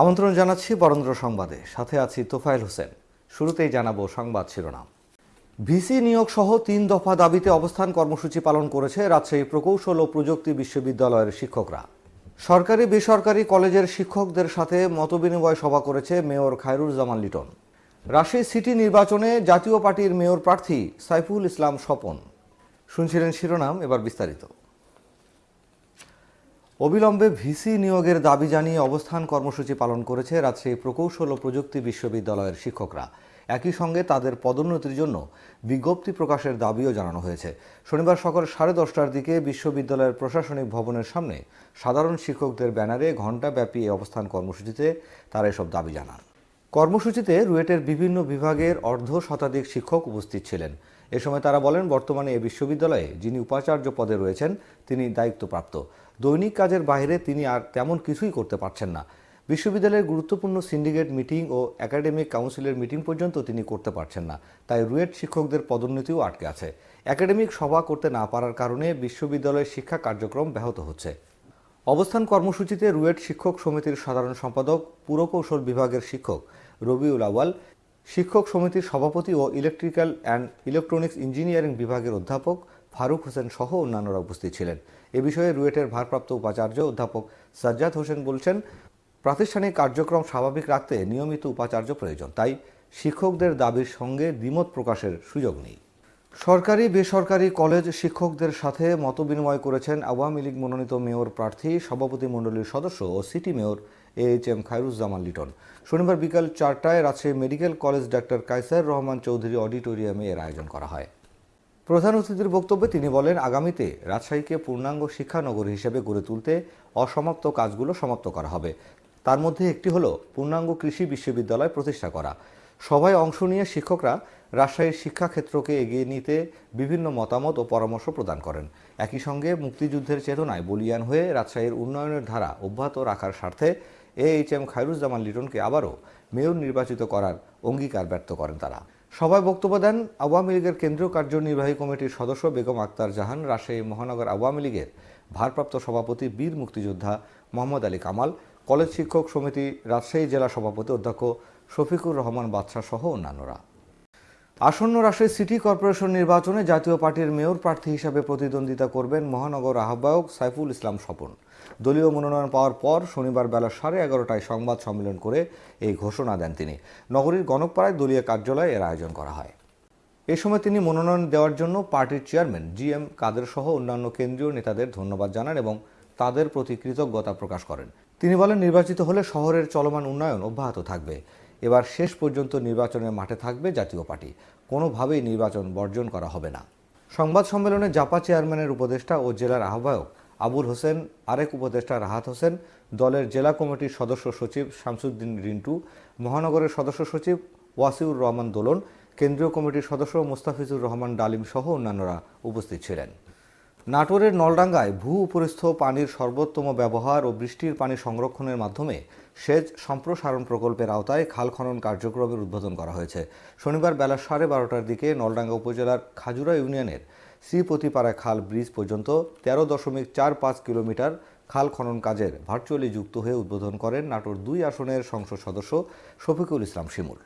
আমন্ত্রণ জানাচ্ছি বরেন্দ্র সংবাদে। সাথে আছি তোফায়েল হোসেন। শুরুতেই জানাব সংবাদ শিরোনাম। ভিসি নিয়োগ সহ তিন দফা দাবিতে অবস্থান কর্মসূচি পালন করেছে রাজশাহী প্রকৌশল ও প্রযুক্তি বিশ্ববিদ্যালয়ের শিক্ষকরা। সরকারি বেসরকারি কলেজের শিক্ষকদের সাথে মতবিনিময় সভা করেছে মেয়র খায়রুজ্জামান লিটন। রাজশাহী সিটি নির্বাচনে জাতীয় পার্টির মেয়র প্রার্থী সাইফুল ইসলাম স্বপন। শুনছিলেন শিরোনাম, এবার বিস্তারিত। অবিলম্বে ভিসি নিয়োগের দাবি জানিয়ে অবস্থান কর্মসূচি পালন করেছে রাজশাহী প্রকৌশল ও প্রযুক্তি বিশ্ববিদ্যালয়ের শিক্ষকরা। একই সঙ্গে তাদের পদোন্নতির জন্য বিজ্ঞপ্তি প্রকাশের দাবিও জানানো হয়েছে। শনিবার সকাল সাড়ে দশটার দিকে বিশ্ববিদ্যালয়ের প্রশাসনিক ভবনের সামনে সাধারণ শিক্ষকদের ব্যানারে ঘণ্টাব্যাপী এই অবস্থান কর্মসূচিতে তারা এসব দাবি জানান। কর্মসূচিতে রুয়েটের বিভিন্ন বিভাগের অর্ধ শতাধিক শিক্ষক উপস্থিত ছিলেন। এ সময় তারা বলেন, বর্তমানে এ বিশ্ববিদ্যালয়ে যিনি উপাচার্য পদে রয়েছেন, তিনি দায়িত্বপ্রাপ্ত। দৈনিক কাজের বাইরে তিনি আর তেমন কিছুই করতে পারছেন না। বিশ্ববিদ্যালয়ের গুরুত্বপূর্ণ সিন্ডিকেট মিটিং ও একাডেমিক কাউন্সিলের মিটিং পর্যন্ত তিনি করতে পারছেন না। তাই রুয়েট শিক্ষকদের পদোন্নতিও আটকে আছে। একাডেমিক সভা করতে না পারার কারণে বিশ্ববিদ্যালয়ের শিক্ষা কার্যক্রম ব্যাহত হচ্ছে। অবস্থান কর্মসূচিতে রুয়েট শিক্ষক সমিতির সাধারণ সম্পাদক, পুরকৌশল বিভাগের শিক্ষক রবিউল আওয়াল শিক্ষক সমিতির সভাপতি ও ইলেকট্রিক্যাল অ্যান্ড ইলেকট্রনিক্স ইঞ্জিনিয়ারিং বিভাগের অধ্যাপক ফারুক হোসেন সহ অন্যান্যরা উপস্থিত ছিলেন। এ বিষয়ে রুয়েটের ভারপ্রাপ্ত উপাচার্য অধ্যাপক সাজ্জাদ হোসেন বলছেন, প্রাতিষ্ঠানিক কার্যক্রম স্বাভাবিক রাখতে নিয়মিত উপাচার্য প্রয়োজন, তাই শিক্ষকদের দাবির সঙ্গে দ্বিমত প্রকাশের সুযোগ নেই। সরকারি, বেসরকারি কলেজ শিক্ষকদের সাথে মতবিনিময় করেছেন আওয়ামী লীগ মনোনীত মেয়র প্রার্থী, সভাপতি মণ্ডলীর সদস্য ও city mayor H M Khairuzzaman Liton. শনিবার বিকাল চারটায় রাজশাহী মেডিকেল কলেজ ডাক্তার কাইসার রহমান চৌধুরী অডিটোরিয়ামে এর আয়োজন করা হয়। প্রধান অতিথির বক্তব্যে তিনি বলেন, আগামীতে রাজশাহীকে পূর্ণাঙ্গ শিক্ষানগরী হিসেবে গড়ে তুলতে অসমাপ্ত কাজগুলো সমাপ্ত করা হবে। তার মধ্যে একটি হলো পূর্ণাঙ্গ কৃষি বিশ্ববিদ্যালয় প্রতিষ্ঠা করা। সভায় অংশ নিয়ে শিক্ষকরা রাজশাহীর শিক্ষাক্ষেত্রকে এগিয়ে নিতে বিভিন্ন মতামত ও পরামর্শ প্রদান করেন। একই সঙ্গে মুক্তিযুদ্ধের চেতনায় বলিয়ান হয়ে রাজশাহীর উন্নয়নের ধারা অব্যাহত রাখার স্বার্থে এইচ এম খায়রুজ্জামান লিটনকে আবারও মেয়র নির্বাচিত করার অঙ্গীকার ব্যক্ত করেন তারা। সভায় বক্তব্য দেন আওয়ামী লীগের কেন্দ্রীয় কার্যনির্বাহী কমিটির সদস্য বেগম আক্তার জাহান, রাজশাহী মহানগর আওয়ামী লীগের ভারপ্রাপ্ত সভাপতি বীর মুক্তিযোদ্ধা মোহাম্মদ আলী কামাল, কলেজ শিক্ষক সমিতি রাজশাহী জেলা সভাপতি অধ্যক্ষ শফিকুর রহমান বাদশাহ সহ অন্যান্যরা। আসন্ন রাজশাহী সিটি কর্পোরেশন নির্বাচনে জাতীয় পার্টির মেয়র প্রার্থী হিসাবে প্রতিদ্বন্দ্বিতা করবেন মহানগর আহ্বায়ক সাইফুল ইসলাম স্বপন। দলীয় মনোনয়ন পাওয়ার পর শনিবার বেলা সাড়ে এগারোটায় সংবাদ সম্মেলন করে এই ঘোষণা দেন তিনি। নগরীর গণকপাড়ায় দলীয় কার্যালয়ে এর আয়োজন করা হয়। এ সময় তিনি মনোনয়ন দেওয়ার জন্য পার্টির চেয়ারম্যান জি এম কাদের সহ অন্যান্য কেন্দ্রীয় নেতাদের ধন্যবাদ জানান এবং তাদের প্রতি কৃতজ্ঞতা প্রকাশ করেন। তিনি বলেন, নির্বাচিত হলে শহরের চলমান উন্নয়ন অব্যাহত থাকবে। এবার শেষ পর্যন্ত নির্বাচনের মাঠে থাকবে জাতীয় পার্টি। কোনোভাবেই নির্বাচন বর্জন করা হবে না। সংবাদ সম্মেলনে জাপা চেয়ারম্যানের উপদেষ্টা ও জেলার আহ্বায়ক আবুল হোসেন, আরেক উপদেষ্টা রাহাত হোসেন, দলের জেলা কমিটির সদস্য সচিব শামসুদ্দিন রিন্টু, মহানগরের সদস্য সচিব ওয়াসিউর রহমান দোলন, কেন্দ্রীয় কমিটির সদস্য মুস্তাফিজুর রহমান ডালিম সহ অন্যান্যরা উপস্থিত ছিলেন। নাটোরের নলডাঙ্গায় ভূ উপরিস্থ পানির সর্বোত্তম ব্যবহার ও বৃষ্টির পানি সংরক্ষণের মাধ্যমে সেচ সম্প্রসারণ প্রকল্পের আওতায় খাল খনন কার্যক্রমের উদ্বোধন করা হয়েছে। শনিবার বেলা সাড়ে বারোটার দিকে নলডাঙ্গা উপজেলার খাজুরা ইউনিয়নের শ্রীপতিপাড়া খাল ব্রিজ পর্যন্ত তেরো দশমিক চার পাঁচ কিলোমিটার খাল খনন কাজের ভার্চুয়ালি যুক্ত হয়ে উদ্বোধন করেন নাটোর দুই আসনের সংসদ সদস্য শফিকুল ইসলাম শিমুল।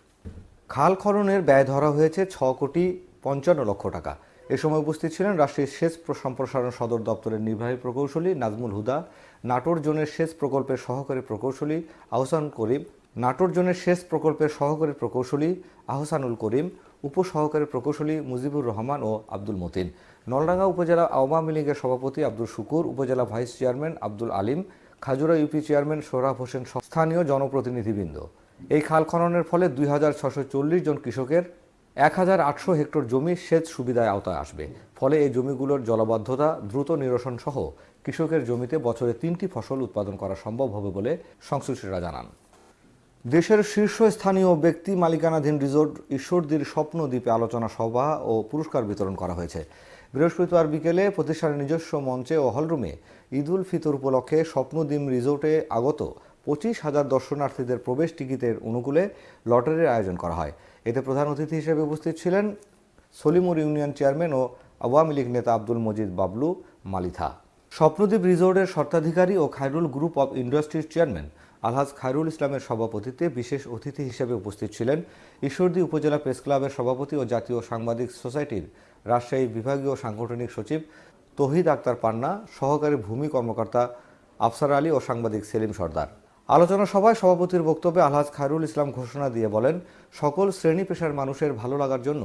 খাল খননের ব্যয় ধরা হয়েছে ছ কোটি পঞ্চান্ন লক্ষ টাকা। এ সময় উপস্থিত ছিলেন রাষ্ট্রীয় সেচ সম্প্রসারণ সদর দপ্তরের নির্বাহী প্রকৌশলী নাজমুল হুদা, নাটোর জোনের সেচ প্রকল্পের সহকারী প্রকৌশলী আহসান করিম, নাটোর জোনের সেচ প্রকল্পের সহকারী প্রকৌশলী আহসানুল করিম, উপসহকারী প্রকৌশলী মুজিবুর রহমান ও আব্দুল মতিন। নলডাঙ্গা উপজেলা আওয়ামী লীগের সভাপতি Abdul Shukur, upazila vice chairman Abdul Alim, Khajura UP chairman Sohrab Hossain স্থানীয় জনপ্রতিনিধিবৃন্দ। এই খাল খননের ফলে দুই জন কৃষকের এক হাজার আটশো হেক্টর জমি সেচ সুবিধায় আওতায় আসবে। ফলে এই জমিগুলোর জলবদ্ধতা, দ্রুত নিরসন সহ কৃষকের জমিতে বছরে তিনটি ফসল উৎপাদন করা সম্ভব হবে বলে সংশ্লিষ্টরা জানান। দেশের শীর্ষস্থানীয় ব্যক্তি মালিকানাধীন রিসোর্ট ঈশ্বরদীর স্বপ্নদ্বীপে আলোচনা সভা ও পুরস্কার বিতরণ করা হয়েছে। বৃহস্পতিবার বিকেলে প্রতিষ্ঠানের নিজস্ব মঞ্চে ও হলরুমে ঈদুল ফিতর উপলক্ষে স্বপ্নদ্বীপ রিসোর্টে আগত পঁচিশ হাজার দর্শনার্থীদের প্রবেশ টিকিটের অনুকূলে লটারির আয়োজন করা হয়। এতে প্রধান অতিথি হিসেবে উপস্থিত ছিলেন সলিমুর ইউনিয়ন চেয়ারম্যান ও আওয়ামী লীগ নেতা আব্দুল মজিদ বাবলু মালিথা। স্বপ্নদ্বীপ রিসোর্টের স্বত্বাধিকারী ও খায়রুল গ্রুপ অব ইন্ডাস্ট্রির চেয়ারম্যান আলহাজ খায়রুল ইসলামের সভাপতিত্বে বিশেষ অতিথি হিসেবে উপস্থিত ছিলেন ঈশ্বরদী উপজেলা প্রেস ক্লাবের সভাপতি ও জাতীয় সাংবাদিক সোসাইটির রাজশাহী বিভাগীয় সাংগঠনিক সচিব তহিদ আক্তার পান্না, সহকারী ভূমি কর্মকর্তা আফসার আলী ও সাংবাদিক সেলিম সর্দার। আলোচনা সভায় সভাপতির বক্তব্যে আলহাজ খায়রুল ইসলাম ঘোষণা দিয়ে বলেন, সকল শ্রেণি পেশার মানুষের ভালো লাগার জন্য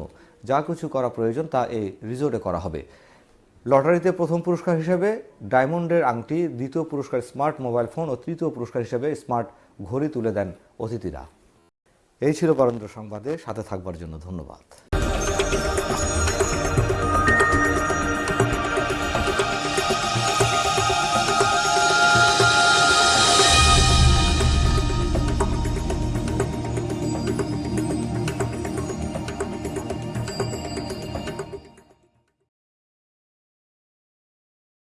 যা কিছু করা প্রয়োজন তা এই রিজোর্টে করা হবে। লটারিতে প্রথম পুরস্কার হিসেবে ডায়মন্ডের আংটি, দ্বিতীয় পুরস্কার স্মার্ট মোবাইল ফোন ও তৃতীয় পুরস্কার হিসেবে স্মার্ট ঘড়ি তুলে দেন অতিথিরা। এই ছিল বরেন্দ্র সংবাদে, সাথে থাকবার জন্য ধন্যবাদ।